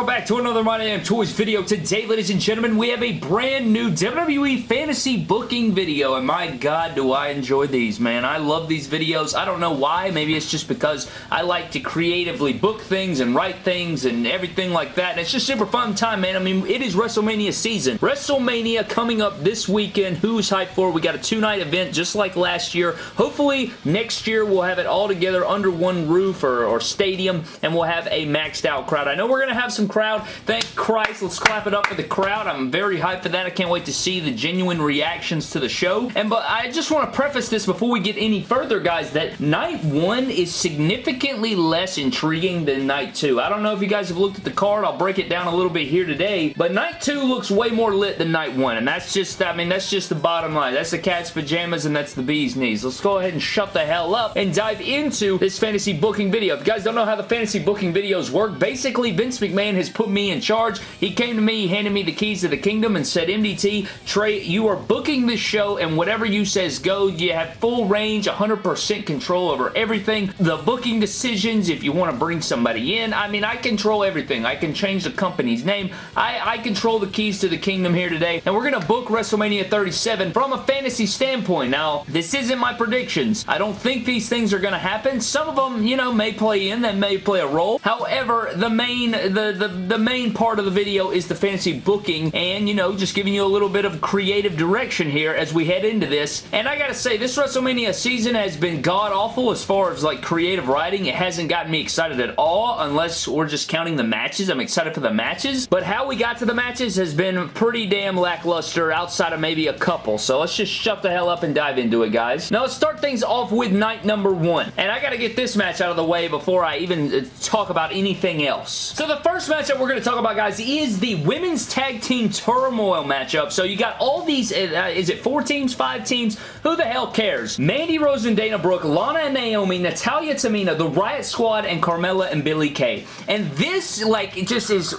welcome back to another My Damn Toys video. Today, ladies and gentlemen, we have a brand new WWE Fantasy Booking video, and my god, do I enjoy these, man. I love these videos. I don't know why. Maybe it's just because I like to creatively book things and write things and everything like that, and it's just super fun time, man. I mean, it is WrestleMania season. WrestleMania coming up this weekend. Who's hyped for? We got a two-night event just like last year. Hopefully, next year we'll have it all together under one roof or, or stadium, and we'll have a maxed out crowd. I know we're going to have some crowd. Thank Christ. Let's clap it up for the crowd. I'm very hyped for that. I can't wait to see the genuine reactions to the show. And but I just want to preface this before we get any further, guys, that night one is significantly less intriguing than night two. I don't know if you guys have looked at the card. I'll break it down a little bit here today. But night two looks way more lit than night one. And that's just, I mean, that's just the bottom line. That's the cat's pajamas and that's the bee's knees. Let's go ahead and shut the hell up and dive into this fantasy booking video. If you guys don't know how the fantasy booking videos work, basically Vince McMahon has put me in charge. He came to me, handed me the keys to the kingdom and said, MDT, Trey, you are booking this show and whatever you says go. You have full range, 100% control over everything. The booking decisions, if you want to bring somebody in. I mean, I control everything. I can change the company's name. I, I control the keys to the kingdom here today and we're going to book WrestleMania 37 from a fantasy standpoint. Now, this isn't my predictions. I don't think these things are going to happen. Some of them, you know, may play in, that may play a role. However, the main the, the, the main part of the video is the fantasy booking and, you know, just giving you a little bit of creative direction here as we head into this. And I gotta say, this WrestleMania season has been god-awful as far as, like, creative writing. It hasn't gotten me excited at all, unless we're just counting the matches. I'm excited for the matches. But how we got to the matches has been pretty damn lackluster outside of maybe a couple. So let's just shut the hell up and dive into it, guys. Now, let's start things off with night number one. And I gotta get this match out of the way before I even uh, talk about anything else. So the first matchup we're going to talk about, guys, is the Women's Tag Team Turmoil matchup. So you got all these, uh, is it four teams, five teams? Who the hell cares? Mandy Rose and Dana Brooke, Lana and Naomi, Natalya Tamina, the Riot Squad, and Carmella and Billie Kay. And this, like, it just is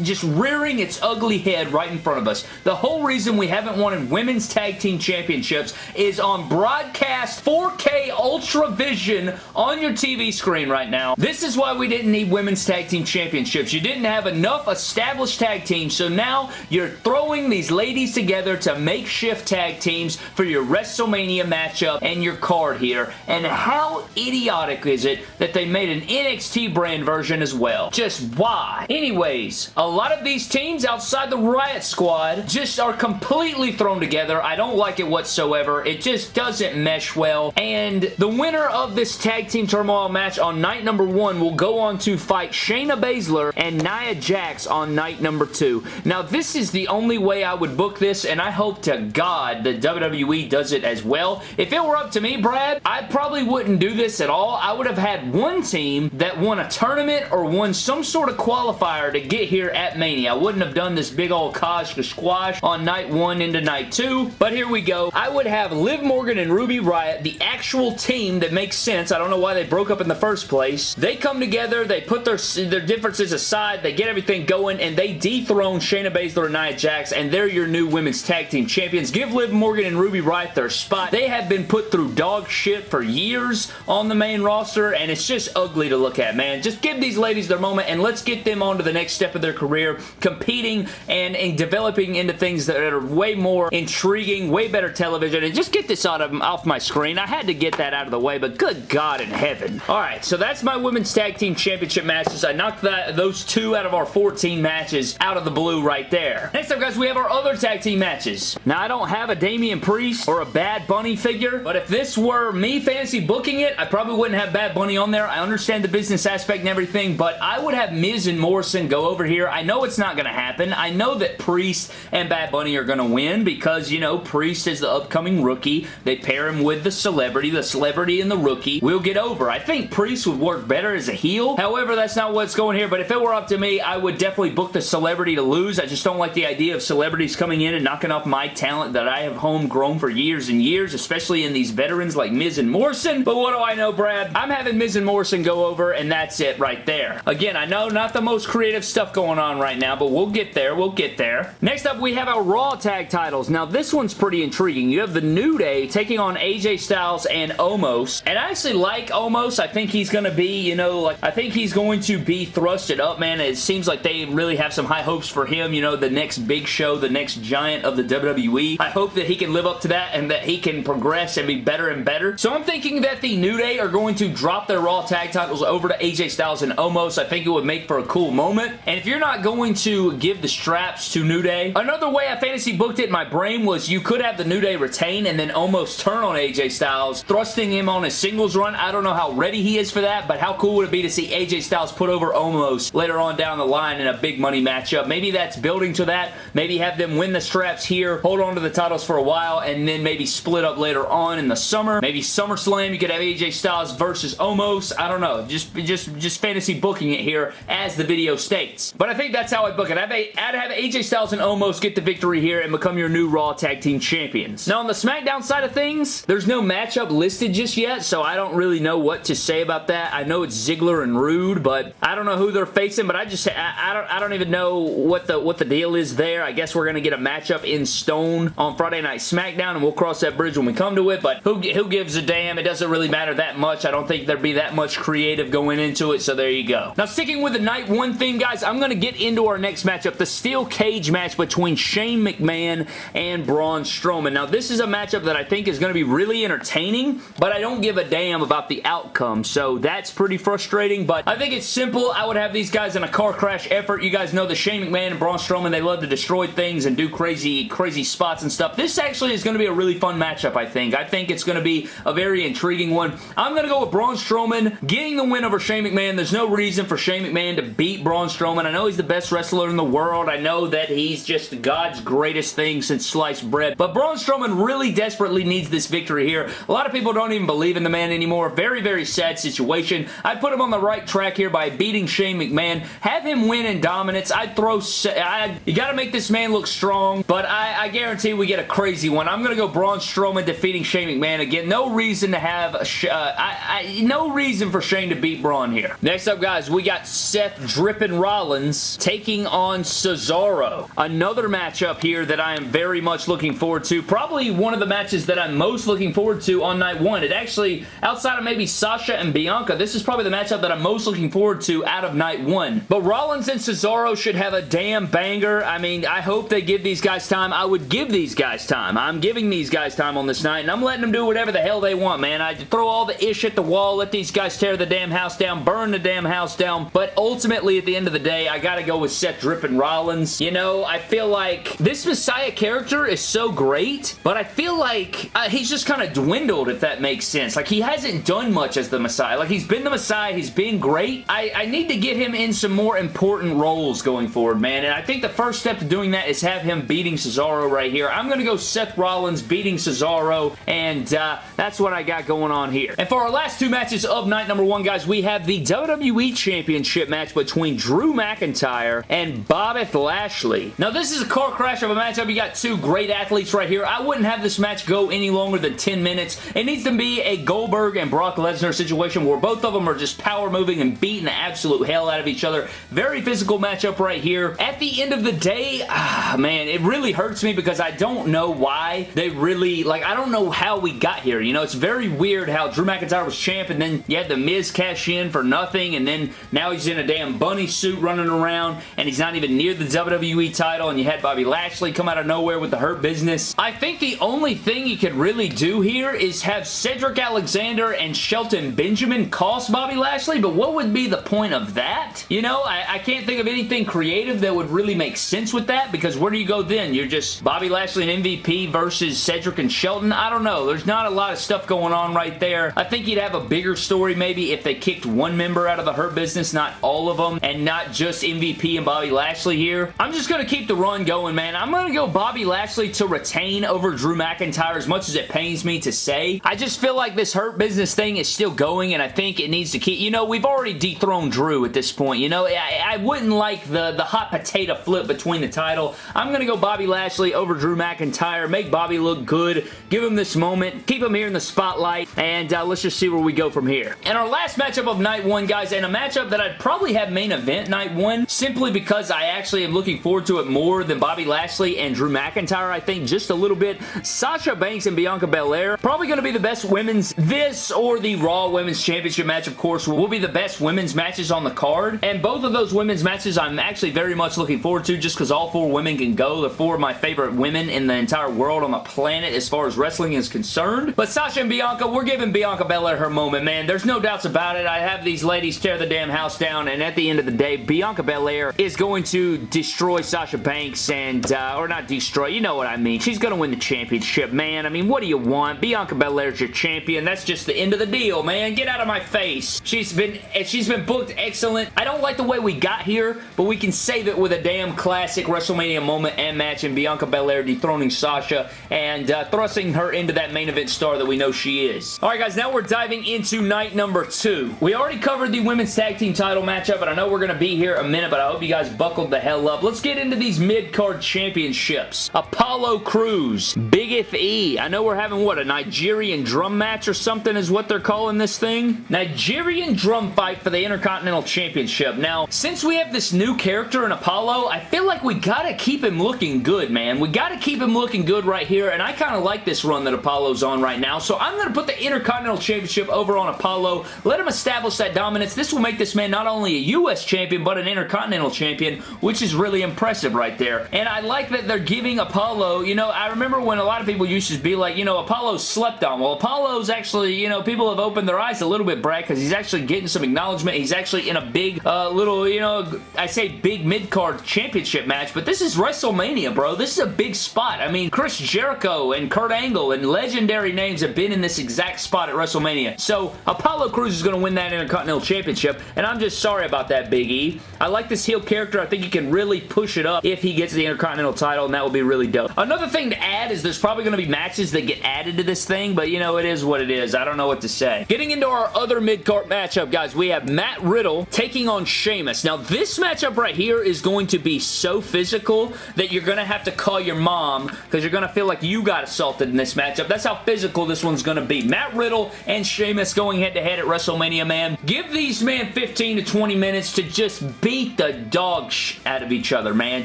just rearing its ugly head right in front of us. The whole reason we haven't won Women's Tag Team Championships is on broadcast 4K Ultra Vision on your TV screen right now. This is why we didn't need Women's Tag Team Championships. You didn't have enough established tag teams, so now you're throwing these ladies together to makeshift tag teams for your WrestleMania matchup and your card here. And how idiotic is it that they made an NXT brand version as well? Just why? Anyways, a lot of these teams outside the Riot Squad just are completely thrown together. I don't like it whatsoever. It just doesn't mesh well. And the winner of this tag team turmoil match on night number one will go on to fight Shayna Baszler and Nia Jax on night number two. Now, this is the only way I would book this, and I hope to God that WWE does it as well. If it were up to me, Brad, I probably wouldn't do this at all. I would have had one team that won a tournament or won some sort of qualifier to get here at Mania. I wouldn't have done this big old Kosh squash on night one into night two, but here we go. I would have Liv Morgan and Ruby Riot, the actual team that makes sense. I don't know why they broke up in the first place. They come together, they put their, their differences aside, they get everything going, and they dethrone Shayna Baszler and Nia Jax, and they're your new women's tag team champions. Give Liv Morgan and Ruby Riot their spot. They have been put through dog shit for years on the main roster, and it's just ugly to look at, man. Just give these ladies their moment, and let's get them on to the next step of their career, competing and, and developing into things that are way more intriguing, way better television, and just get this out of, off my screen. I had to get that out of the way, but good God in heaven. Alright, so that's my women's tag team championship matches. I knocked that, those two out of our 14 matches out of the blue right there. Next up, guys, we have our other tag team matches. Now, I don't have a Damian Priest or a Bad Bunny figure, but if this were me fantasy booking it, I probably wouldn't have Bad Bunny on there. I understand the business aspect and everything, but I would have Miz and Morrison go over here. I know it's not going to happen. I know that Priest and Bad Bunny are going to win because, you know, Priest is the upcoming rookie. They pair him with the celebrity. The celebrity and the rookie will get over. I think Priest would work better as a heel. However, that's not what's going here, but if it were up to me, I would definitely book the celebrity to lose. I just don't like the idea of celebrities coming in and knocking off my talent that I have homegrown for years and years, especially in these veterans like Miz and Morrison. But what do I know, Brad? I'm having Miz and Morrison go over, and that's it right there. Again, I know not the most creative stuff going on right now, but we'll get there. We'll get there. Next up, we have our Raw Tag titles. Now, this one's pretty intriguing. You have the New Day taking on AJ Styles and Omos, and I actually like Omos. I think he's going to be, you know, like, I think he's going to be thrusted up, man. It seems like they really have some high hopes for him, you know, the next big show, the next giant of the WWE. I hope that he can live up to that and that he can progress and be better and better. So I'm thinking that the New Day are going to drop their Raw tag titles over to AJ Styles and Omos. I think it would make for a cool moment. And if you're not going to give the straps to New Day, another way I fantasy booked it in my brain was you could have the New Day retain and then almost turn on AJ Styles, thrusting him on a singles run. I don't know how ready he is for that, but how cool would it be to see AJ Styles put over Omos later on down the line in a big money matchup? Maybe that's building to that. Maybe have them win the straps here, hold on to the titles for a while, and then maybe split up later on in the summer. Maybe SummerSlam, you could have AJ Styles versus Omos. I don't know. Just, just, just fantasy booking it here as the video states. But I think that's how I book it. I'd have, have AJ Styles and Omos get the victory here and become your new Raw Tag Team Champions. Now, on the SmackDown side of things, there's no matchup listed just yet, so I don't really know what to say about that. I know it's Ziggler and Rude, but I don't know who they're facing, but I just, I, I don't, I don't even know what the, what the deal is there. I guess we're going to get a matchup in stone on Friday Night SmackDown, and we'll cross that bridge when we come to it, but who, who gives a damn? It doesn't really matter that much. I don't think there'd be that much creative going into it, so there you go. Now, sticking with the night one thing, guys, I'm going to get into our next matchup, the steel cage match between Shane McMahon and Braun Strowman. Now, this is a matchup that I think is going to be really entertaining, but I don't give a damn about the outcome, so that's pretty frustrating, but I think it's simple. I would have these guys in a car crash effort. You guys know the Shane McMahon and Braun Strowman, they love to destroy things and do crazy, crazy spots and stuff. This actually is going to be a really fun matchup, I think. I think it's going to be a very intriguing one. I'm going to go with Braun Strowman getting the win over Shane McMahon. There's no reason for Shane McMahon to beat Braun Strowman. I know he's the best wrestler in the world. I know that he's just God's greatest thing since sliced bread. But Braun Strowman really desperately needs this victory here. A lot of people don't even believe in the man anymore. Very, very sad situation. I'd put him on the right track here by beating Shane McMahon. Have him win in dominance. I'd throw... I'd, you got to make this man look strong, but I, I guarantee we get a crazy one. I'm going to go Braun Strowman defeating Shane McMahon again. No reason to have... Uh, I, I, no reason for Shane to beat Braun here. Next up, guys, we got Seth Drippin Rollins taking on Cesaro. Another matchup here that I am very much looking forward to. Probably one of the matches that I'm most looking forward to on night one. It actually, outside of maybe Sasha and Bianca, this is probably the matchup that I'm most looking forward to out of night one. But Rollins and Cesaro should have a damn banger. I mean, I hope they give these guys time. I would give these guys time. I'm giving these guys time on this night, and I'm letting them do whatever the hell they want, man. I throw all the ish at the wall, let these guys tear the damn house down, burn the damn house down, but ultimately, at the end of the day, I gotta go with Seth Drippin Rollins. You know, I feel like this Messiah character is so great, but I feel like uh, he's just kind of dwindled, if that makes sense. Like, he hasn't done much as the Messiah. Like, he's been the Messiah, he's been great. I, I need to get him in some more important roles going forward, man, and I think the first step to doing that is have him beating Cesaro right here. I'm gonna go Seth Rollins beating Cesaro, and uh, that's what I got going on here. And for our last two matches of night number one, guys, we have the WWE Championship match between Drew McIntyre and Bobby Lashley. Now, this is a car crash of a matchup. You got two great athletes right here. I wouldn't have this match go any longer than 10 minutes. It needs to be a Goldberg and Brock Lesnar situation where both of them are just power moving and beating the absolute hell out of each other. Very physical matchup right here. At the end of the day, ah, man, it really hurts me because I don't know why they really, like, I don't know how we got here. You know, it's very weird how Drew McIntyre was champ and then you had The Miz cash in for nothing and then now he's in a damn bunny suit running around and he's not even near the WWE title and you had Bobby Lashley come out of nowhere with the Hurt Business. I think the only thing you could really do here is have Cedric Alexander and Shelton Benjamin cost Bobby Lashley, but what would be the point of that? You know, I, I can't think of anything creative that would really make sense with that because where do you go then? You're just Bobby Lashley and MVP versus Cedric and Shelton? I don't know. There's not a lot of stuff going on right there. I think you'd have a bigger story maybe if they kicked one member out of the Hurt Business, not all of them, and not just MVP and Bobby Lashley here. I'm just going to keep the run going, man. I'm going to go Bobby Lashley to retain over Drew McIntyre as much as it pains me to say. I just feel like this Hurt Business thing is still going, and I think it needs to keep... You know, we've already dethroned Drew at this point. You know, I, I wouldn't like the, the hot potato flip between the title. I'm going to go Bobby Lashley over Drew McIntyre, make Bobby look good, give him this moment, keep him here in the spotlight, and uh, let's just see where we go from here. And our last matchup of night one, guys, and a matchup that I'd probably have main event night one, simply because I actually am looking forward to it more than Bobby Lashley and Drew McIntyre, I think, just a little bit. Sasha Banks and Bianca Belair, probably going to be the best women's, this or the Raw Women's Championship match, of course, will be the best women's matches on the card, and both of those women's matches I'm actually very much looking forward to just because all four women can go. They're four of my favorite women in the entire world on the planet as far as wrestling is concerned. But Sasha and Bianca, we're giving Bianca Belair her moment, man. There's no doubts about it. I have these ladies tear the damn house down, and at the end of the day, Bianca Belair is going to destroy Sasha Banks and, uh, or not destroy, you know what I mean. She's going to win the championship, man. I mean, what do you want? Bianca Belair's your champion. That's just the end of the deal, man. Get out of my face. She's been, she's been booked excellent. I don't like the way we got here, but we can save it with a damn classic WrestleMania moment and match and Bianca Belair dethroning Sasha and uh, thrusting her into that main event star that we know she is. Alright guys, now we're diving into night number two. We already covered the women's tag team title matchup, and I know we're going to be here a minute, but I hope you guys buckled the hell up. Let's get into these mid-card championships. Apollo Crews, Big F.E. I know we're having, what, a Nigerian drum match or something is what they're calling this thing? Nigerian drum fight for the Intercontinental Championship. Now, since we have this new character in Apollo, I feel like we gotta keep him looking good, man. We gotta keep him looking good right here, and I kind of like this run that Apollo's on right now, so I'm gonna put the Intercontinental Championship over on Apollo. Let him establish that dominance. This will make this man not only a U.S. champion, but an Intercontinental champion, which is really impressive right there. And I like that they're giving Apollo, you know, I remember when a lot of people used to be like, you know, Apollo slept on. Well, Apollo's actually, you know, people have opened their eyes a little bit, Brad, because he's actually getting some acknowledgement. He's actually in a big, uh, little, you know, I say big mid-card championship match, but this is WrestleMania, bro. This is a big spot. I mean, Chris Jericho and Kurt Angle and legendary names have been in this exact spot at WrestleMania. So, Apollo Crews is going to win that Intercontinental Championship, and I'm just sorry about that, Big E. I like this heel character. I think he can really push it up if he gets the Intercontinental title, and that would be really dope. Another thing to add is there's probably going to be matches that get added to this thing, but you know, it is what it is. I don't know what to say. Getting into our other mid-card matchup, guys, we have Matt Riddle taking on Sheamus. Now, this matchup right here is going to be so physical that you're going to have to call your mom because you're going to feel like you got assaulted in this matchup. That's how physical this one's going to be. Matt Riddle and Sheamus going head-to-head -head at WrestleMania, man. Give these men 15 to 20 minutes to just beat the dog out of each other, man.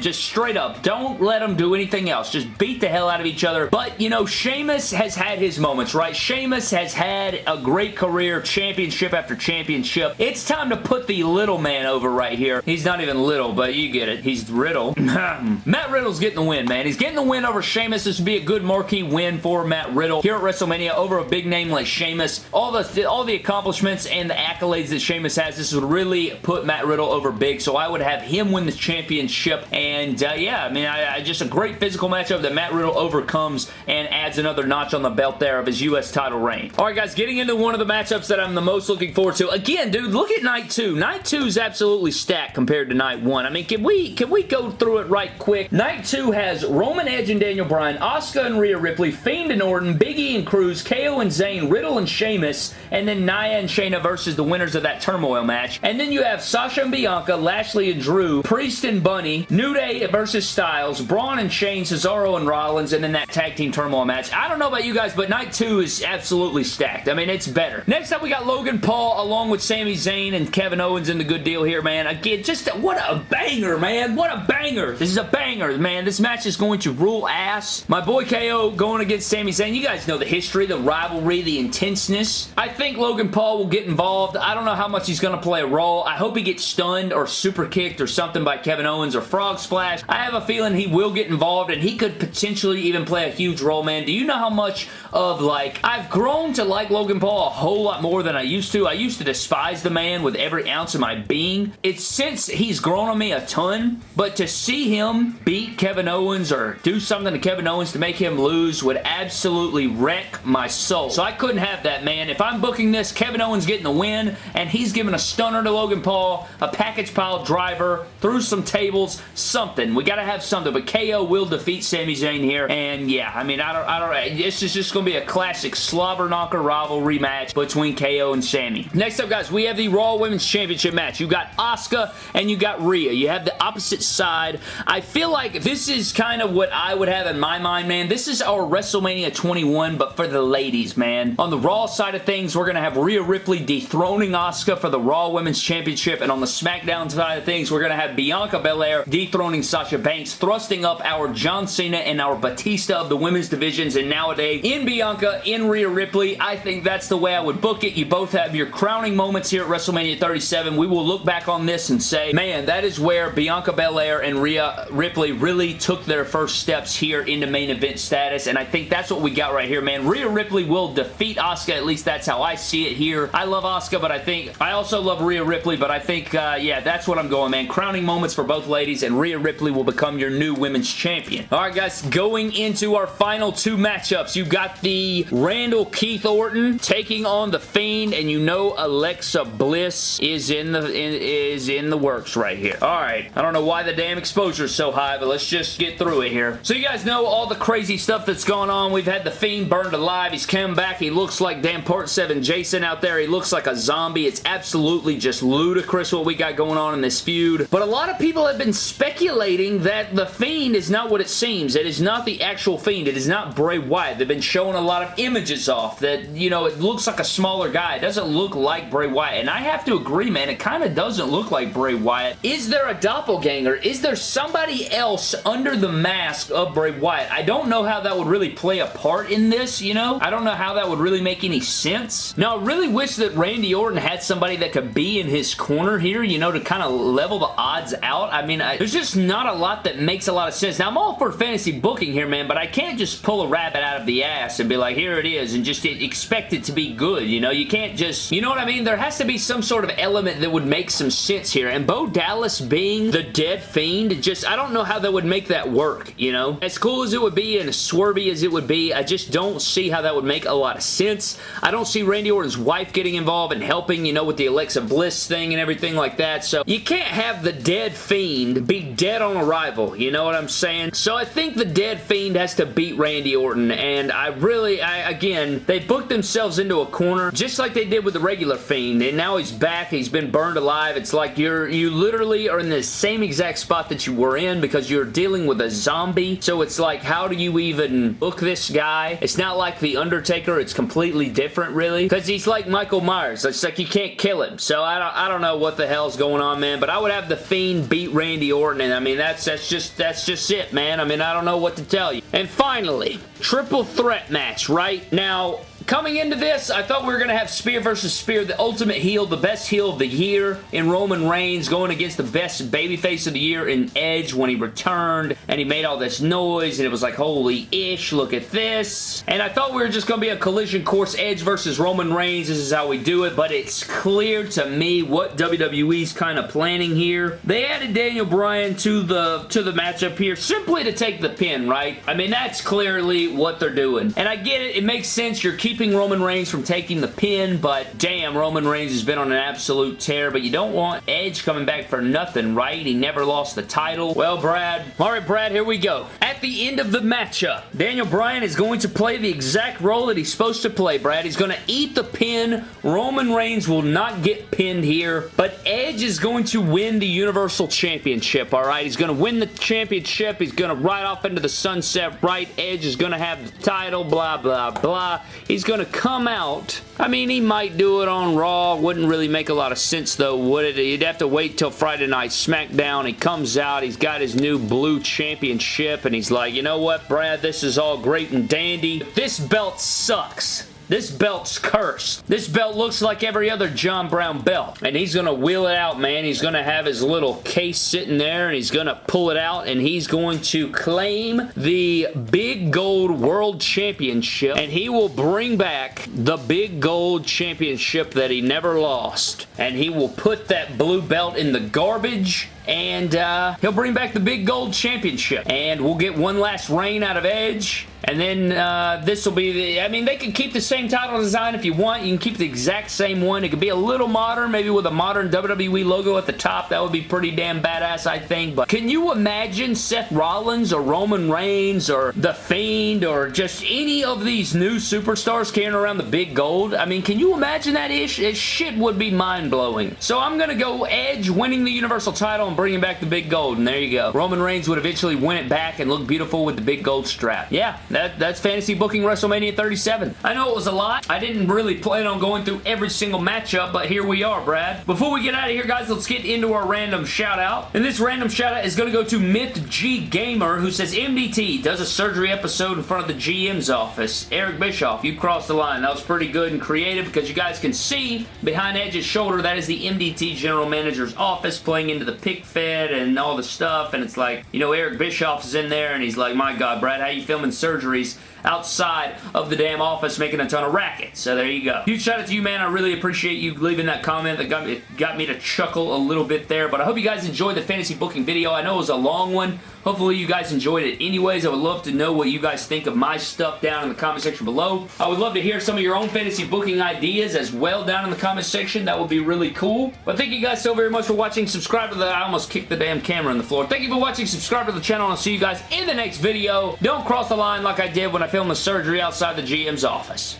Just straight up. Don't let them do anything else. Just beat the hell out of each other. But, you know, Sheamus has had his moments, right? Sheamus has had a great career, championship after championship. It's time to put the little man over right here. He's not even little, but you get it. He's Riddle. Matt Riddle's getting the win, man. He's getting the win over Sheamus. This would be a good marquee win for Matt Riddle here at WrestleMania over a big name like Sheamus. All the, all the accomplishments and the accolades that Sheamus has, this would really put Matt Riddle over big, so I would have him win the championship, and uh, yeah, I mean, I, I, just a great physical matchup that Matt Riddle overcomes and adds another notch on the belt there of his U.S. title reign. Alright guys, getting into one of the matchups that I'm the most looking forward to. Again, dude, look at night two. Night two is absolutely stacked compared to night one. I mean, can we, can we go through it right quick? Night two has Roman Edge and Daniel Bryan, Asuka and Rhea Ripley, Fiend and Orton, Big E and Crews, KO and Zayn, Riddle and Sheamus, and then Nia and Shayna versus the winners of that turmoil match. And then you have Sasha and Bianca, Lashley and Drew, Priest and Bunny, New Day versus Styles, Braun and Shane, Cesaro and Rollins, and then that tag team turmoil match. I don't know about you guys, but night two is absolutely stacked. I mean, it's better. Next up, we got Logan Paul along with Sami Zayn and Kevin Owens in the good deal here, man. Again, just what a banger, man. What a banger. This is a banger, man. This match is going to rule ass. My boy KO going against Sami Zayn. You guys know the history, the rivalry, the intenseness. I think Logan Paul will get involved. I don't know how much he's going to play a role. I hope he gets stunned or super kicked or something by Kevin Owens or Frog Splash. I have a feeling he will get involved and he could potentially even play a huge role, man. Do you know how much of, like, I've grown to like Logan Paul a whole lot more than I used to. I used to despise the man with every ounce of my being. It's since he's grown on me a ton, but to see him beat Kevin Owens or do something to Kevin Owens to make him lose would absolutely wreck my soul. So I couldn't have that, man. If I'm booking this, Kevin Owens getting the win, and he's giving a stunner to Logan Paul, a package pile driver, through some tables, something. We gotta have something, but KO will defeat Sami Zayn here, and yeah, I mean, I don't, I don't, this is just gonna be a classic slobber knocker rivalry match between KO and Sami. Next up, guys, we have the Raw Women's Championship match. You got Asuka and you got Rhea. You have the opposite side. I feel like this is kind of what I would have in my mind, man. This is our WrestleMania 21, but for the ladies, man. On the Raw side of things, we're gonna have Rhea Ripley dethroning Asuka for the Raw Women's Championship, and on the SmackDown side of things, we're gonna have Bianca Belair dethroning Sasha Banks, thrusting up our John Cena and our Batista of the women's divisions, and nowadays in Bianca, in Rhea Ripley. I think that's the way I would book it. You both have your crowning moments here at WrestleMania 37. We will look back on this and say, man, that is where Bianca Belair and Rhea Ripley really took their first steps here into main event status, and I think that's what we got right here, man. Rhea Ripley will defeat Asuka, at least that's how I see it here. I love Asuka, but I think, I also love Rhea Ripley, but I think, uh, yeah, that's what I'm going, man. Crowning moments for both ladies, and Rhea Ripley will become your new women's champion. Alright, guys, going into our final two matchups, you got the Randall Keith Orton taking on The Fiend, and you know Alexa Bliss is in the in, is in the works right here. Alright, I don't know why the damn exposure is so high, but let's just get through it here. So you guys know all the crazy stuff that's going on. We've had The Fiend burned alive. He's come back. He looks like damn Part 7 Jason out there. He looks like a zombie. It's absolutely just ludicrous what we got going on in this feud. But a lot of people have been speculating that The Fiend is not what it seems. It is not the actual Fiend. It is not Bray Wyatt. They've been showing a lot of images off that, you know, it looks like a smaller guy. It doesn't look like Bray Wyatt. And I have to agree, man. It kind of doesn't look like Bray Wyatt. Is there a doppelganger? Is there somebody else under the mask of Bray Wyatt? I don't know how that would really play a part in this, you know? I don't know how that would really make any sense. Now, I really wish that Randy Orton had somebody that could be in his corner here, you know, to kind of level the odds out. I mean, I, there's just not a lot that makes a lot of sense. Now, I'm all for fantasy booking here, man, but I can't just pull a rabbit out of the ass and be like, here it is, and just expect it to be good, you know? You can't just, you know what I mean? There has to be some sort of element that would make some sense here, and Bo Dallas being the dead fiend, just, I don't know how that would make that work, you know? As cool as it would be and as swervy as it would be, I just don't see how that would make a lot of sense. I don't see Randy Orton's wife getting involved and helping, you know, with the Alexa Bliss thing and everything like that, so you can't have the dead fiend be dead on arrival, you know what I'm saying? So I think the dead fiend has to beat Randy Orton, and I really, I, again, they booked themselves into a corner, just like they did with the regular fiend, and now he's back, he's been burned alive, it's like you're, you literally are in the same exact spot that you were in because you're dealing with a zombie, so it's like, how do you even book this guy? It's not like The Undertaker, it's completely different, really, because he's like Michael Myers, it's like you can't kill him, so I don't, I don't know what the hell's going on, man, but I would have The Fiend beat Randy Orton, and I mean, that's, that's just, that's just it, man. I mean, I don't know what to tell you. And finally, triple threat match, right? Now, Coming into this, I thought we were going to have Spear versus Spear, the ultimate heel, the best heel of the year in Roman Reigns, going against the best babyface of the year in Edge when he returned, and he made all this noise, and it was like, holy ish, look at this. And I thought we were just going to be a collision course, Edge versus Roman Reigns, this is how we do it, but it's clear to me what WWE's kind of planning here. They added Daniel Bryan to the, to the matchup here simply to take the pin, right? I mean, that's clearly what they're doing. And I get it, it makes sense, you're keeping keeping Roman Reigns from taking the pin, but damn, Roman Reigns has been on an absolute tear, but you don't want Edge coming back for nothing, right? He never lost the title. Well, Brad, all right, Brad, here we go. At the end of the matchup, Daniel Bryan is going to play the exact role that he's supposed to play, Brad. He's going to eat the pin. Roman Reigns will not get pinned here, but Edge is going to win the Universal Championship, all right? He's going to win the championship. He's going to ride off into the sunset, right? Edge is going to have the title, blah, blah, blah. He's going to come out. I mean, he might do it on Raw. Wouldn't really make a lot of sense, though, would it? You'd have to wait till Friday Night SmackDown. He comes out. He's got his new blue championship, and he's like, you know what, Brad? This is all great and dandy. This belt sucks. This belt's cursed. This belt looks like every other John Brown belt. And he's going to wheel it out, man. He's going to have his little case sitting there and he's going to pull it out and he's going to claim the Big Gold World Championship and he will bring back the Big Gold Championship that he never lost. And he will put that blue belt in the garbage and uh, he'll bring back the big gold championship and we'll get one last reign out of Edge and then uh, this will be the, I mean, they could keep the same title design if you want. You can keep the exact same one. It could be a little modern, maybe with a modern WWE logo at the top. That would be pretty damn badass, I think. But can you imagine Seth Rollins or Roman Reigns or The Fiend or just any of these new superstars carrying around the big gold? I mean, can you imagine that ish? It shit would be mind-blowing. So I'm going to go Edge winning the Universal title bringing back the big gold, and there you go. Roman Reigns would eventually win it back and look beautiful with the big gold strap. Yeah, that, that's fantasy booking WrestleMania 37. I know it was a lot. I didn't really plan on going through every single matchup, but here we are, Brad. Before we get out of here, guys, let's get into our random shout out. And this random shout out is going to go to Myth G Gamer, who says, MDT does a surgery episode in front of the GM's office. Eric Bischoff, you crossed the line. That was pretty good and creative because you guys can see behind Edge's shoulder, that is the MDT General Manager's office playing into the fed and all the stuff. And it's like, you know, Eric Bischoff is in there and he's like, my God, Brad, how you filming surgeries? outside of the damn office making a ton of racket. So there you go. Huge shout out to you, man. I really appreciate you leaving that comment that got me, got me to chuckle a little bit there. But I hope you guys enjoyed the fantasy booking video. I know it was a long one. Hopefully you guys enjoyed it anyways. I would love to know what you guys think of my stuff down in the comment section below. I would love to hear some of your own fantasy booking ideas as well down in the comment section. That would be really cool. But thank you guys so very much for watching. Subscribe to the... I almost kicked the damn camera on the floor. Thank you for watching. Subscribe to the channel and I'll see you guys in the next video. Don't cross the line like I did when I filmed the surgery outside the GM's office.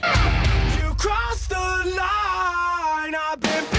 You crossed the line. I've been